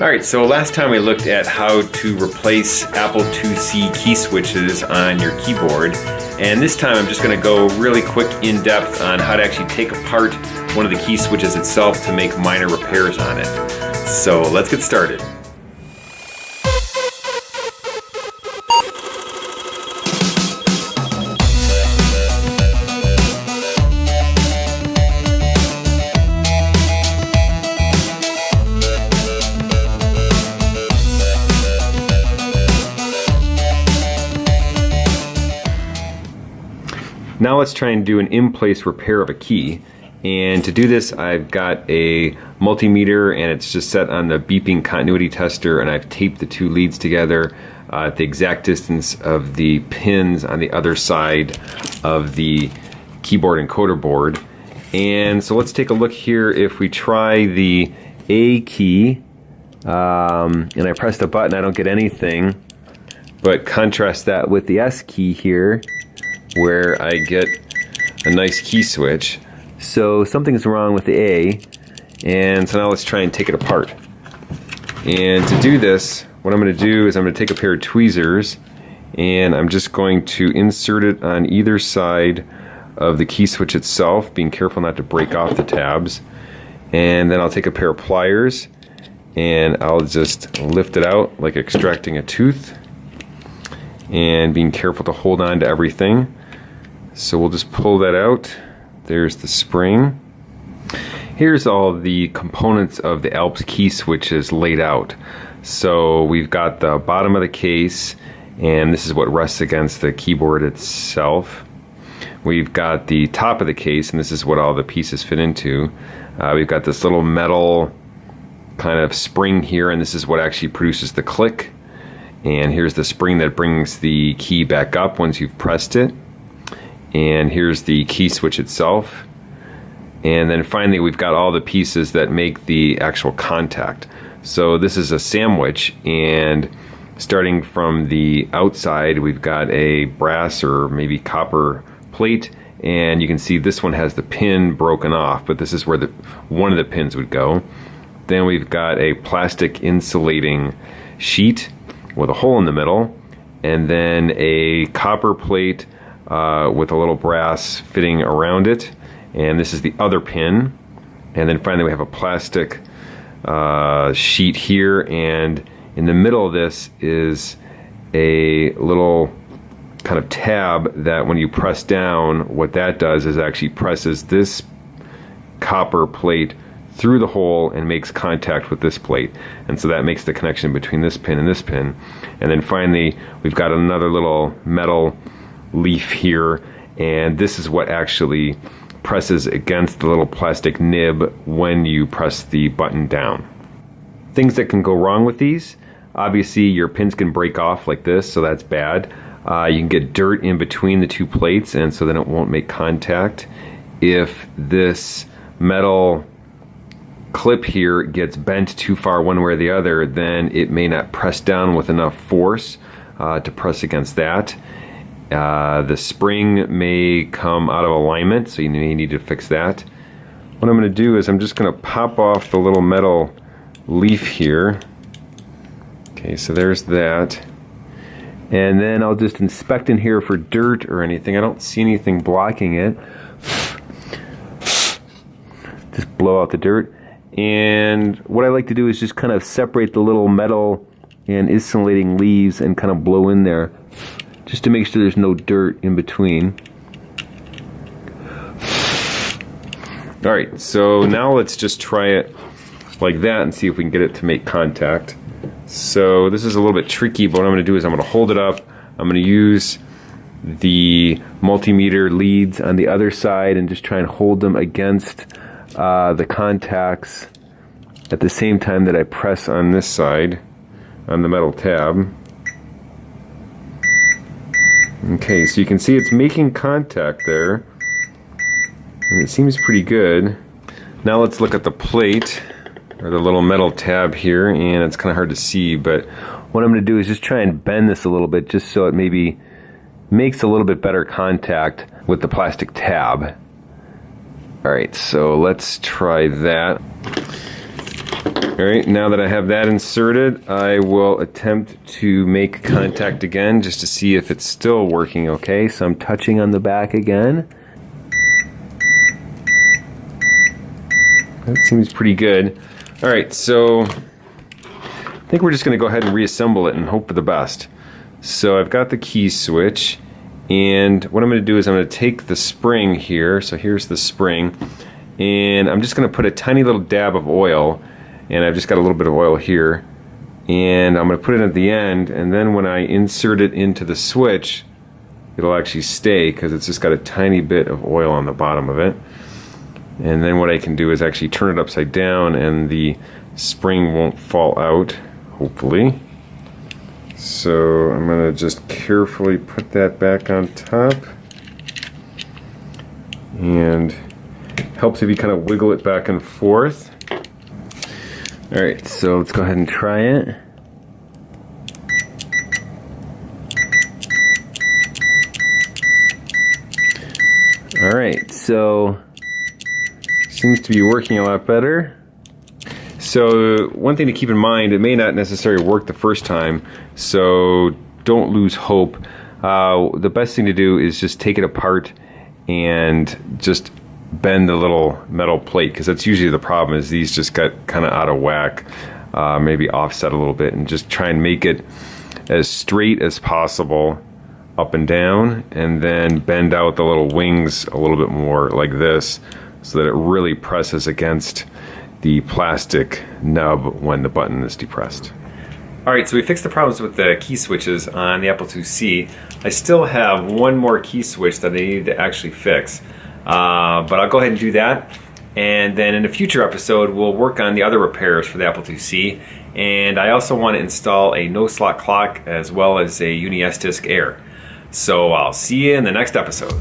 Alright, so last time we looked at how to replace Apple IIc key switches on your keyboard, and this time I'm just going to go really quick in depth on how to actually take apart one of the key switches itself to make minor repairs on it. So let's get started. Now let's try and do an in-place repair of a key. And to do this, I've got a multimeter and it's just set on the beeping continuity tester and I've taped the two leads together uh, at the exact distance of the pins on the other side of the keyboard encoder board. And so let's take a look here if we try the A key um, and I press the button, I don't get anything. But contrast that with the S key here where I get a nice key switch. So something's wrong with the A, and so now let's try and take it apart. And to do this, what I'm going to do is I'm going to take a pair of tweezers, and I'm just going to insert it on either side of the key switch itself, being careful not to break off the tabs. And then I'll take a pair of pliers, and I'll just lift it out like extracting a tooth, and being careful to hold on to everything. So we'll just pull that out. There's the spring. Here's all the components of the Alps key switches laid out. So we've got the bottom of the case, and this is what rests against the keyboard itself. We've got the top of the case, and this is what all the pieces fit into. Uh, we've got this little metal kind of spring here, and this is what actually produces the click. And here's the spring that brings the key back up once you've pressed it and here's the key switch itself. And then finally we've got all the pieces that make the actual contact. So this is a sandwich and starting from the outside we've got a brass or maybe copper plate and you can see this one has the pin broken off but this is where the one of the pins would go. Then we've got a plastic insulating sheet with a hole in the middle and then a copper plate uh, with a little brass fitting around it. And this is the other pin. And then finally we have a plastic uh, sheet here. And in the middle of this is a little kind of tab that when you press down, what that does is actually presses this copper plate through the hole and makes contact with this plate. And so that makes the connection between this pin and this pin. And then finally, we've got another little metal leaf here and this is what actually presses against the little plastic nib when you press the button down. Things that can go wrong with these, obviously your pins can break off like this so that's bad. Uh, you can get dirt in between the two plates and so then it won't make contact. If this metal clip here gets bent too far one way or the other then it may not press down with enough force uh, to press against that. Uh, the spring may come out of alignment, so you may need to fix that. What I'm going to do is I'm just going to pop off the little metal leaf here. Okay, so there's that. And then I'll just inspect in here for dirt or anything. I don't see anything blocking it. Just blow out the dirt. And what I like to do is just kind of separate the little metal and insulating leaves and kind of blow in there just to make sure there's no dirt in between. Alright, so now let's just try it like that and see if we can get it to make contact. So this is a little bit tricky, but what I'm going to do is I'm going to hold it up. I'm going to use the multimeter leads on the other side and just try and hold them against uh, the contacts at the same time that I press on this side on the metal tab. Okay, so you can see it's making contact there. And it seems pretty good. Now let's look at the plate, or the little metal tab here, and it's kind of hard to see, but what I'm going to do is just try and bend this a little bit just so it maybe makes a little bit better contact with the plastic tab. Alright, so let's try that. All right, now that I have that inserted, I will attempt to make contact again just to see if it's still working okay. So I'm touching on the back again. That seems pretty good. All right, so I think we're just gonna go ahead and reassemble it and hope for the best. So I've got the key switch and what I'm gonna do is I'm gonna take the spring here. So here's the spring and I'm just gonna put a tiny little dab of oil and I've just got a little bit of oil here and I'm going to put it at the end and then when I insert it into the switch it'll actually stay because it's just got a tiny bit of oil on the bottom of it. And then what I can do is actually turn it upside down and the spring won't fall out hopefully. So I'm going to just carefully put that back on top and helps if you kind of wiggle it back and forth all right, so let's go ahead and try it. All right, so seems to be working a lot better. So one thing to keep in mind, it may not necessarily work the first time, so don't lose hope. Uh, the best thing to do is just take it apart and just bend the little metal plate because that's usually the problem is these just got kind of out of whack uh, maybe offset a little bit and just try and make it as straight as possible up and down and then bend out the little wings a little bit more like this so that it really presses against the plastic nub when the button is depressed. Alright, so we fixed the problems with the key switches on the Apple IIc. I still have one more key switch that I need to actually fix. Uh, but I'll go ahead and do that. And then in a future episode, we'll work on the other repairs for the Apple IIc. And I also want to install a no slot clock as well as a Uni S-Disc Air. So I'll see you in the next episode.